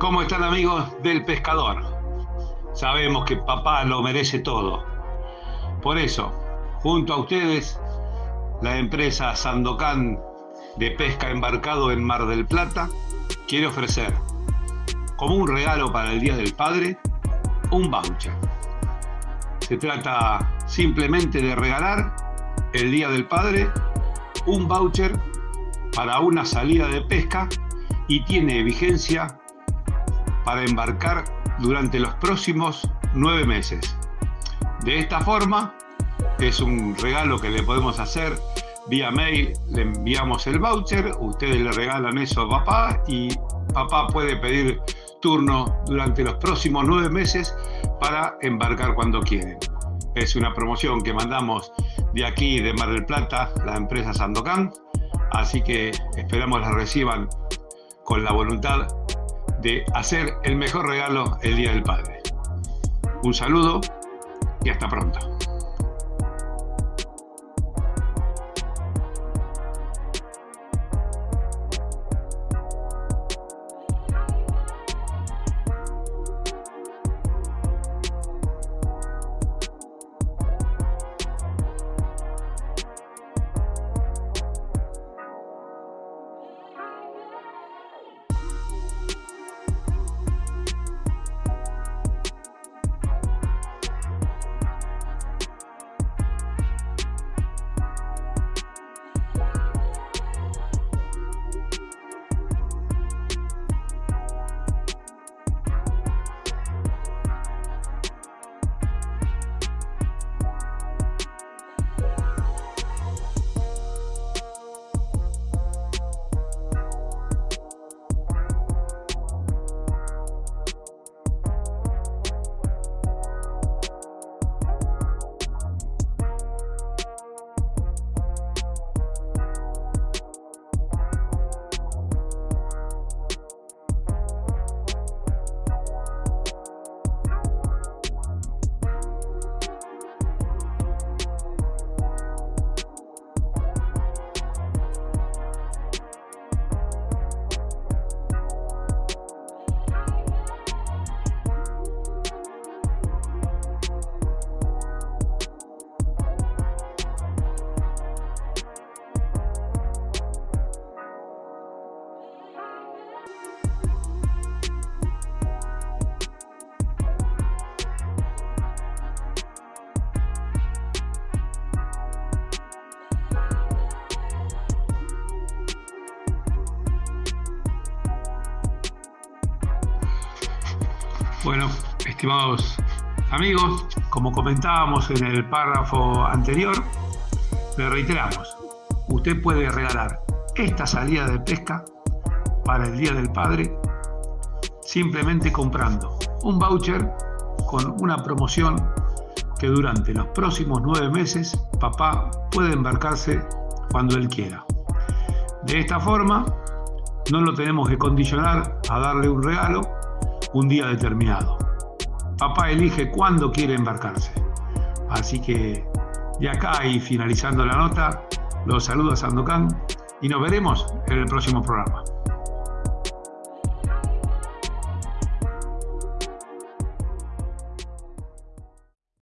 ¿Cómo están amigos del pescador? Sabemos que papá lo merece todo. Por eso, junto a ustedes, la empresa Sandocan de pesca embarcado en Mar del Plata quiere ofrecer, como un regalo para el Día del Padre, un voucher. Se trata simplemente de regalar el Día del Padre un voucher para una salida de pesca y tiene vigencia para embarcar durante los próximos nueve meses. De esta forma, es un regalo que le podemos hacer vía mail, le enviamos el voucher, ustedes le regalan eso a papá y papá puede pedir turno durante los próximos nueve meses para embarcar cuando quieren. Es una promoción que mandamos de aquí, de Mar del Plata, la empresa Sandocan, así que esperamos la reciban con la voluntad de hacer el mejor regalo el Día del Padre. Un saludo y hasta pronto. Bueno, estimados amigos, como comentábamos en el párrafo anterior, le reiteramos, usted puede regalar esta salida de pesca para el Día del Padre simplemente comprando un voucher con una promoción que durante los próximos nueve meses papá puede embarcarse cuando él quiera. De esta forma, no lo tenemos que condicionar a darle un regalo un día determinado. Papá elige cuándo quiere embarcarse. Así que de acá y finalizando la nota, los saludos a Sandokan y nos veremos en el próximo programa.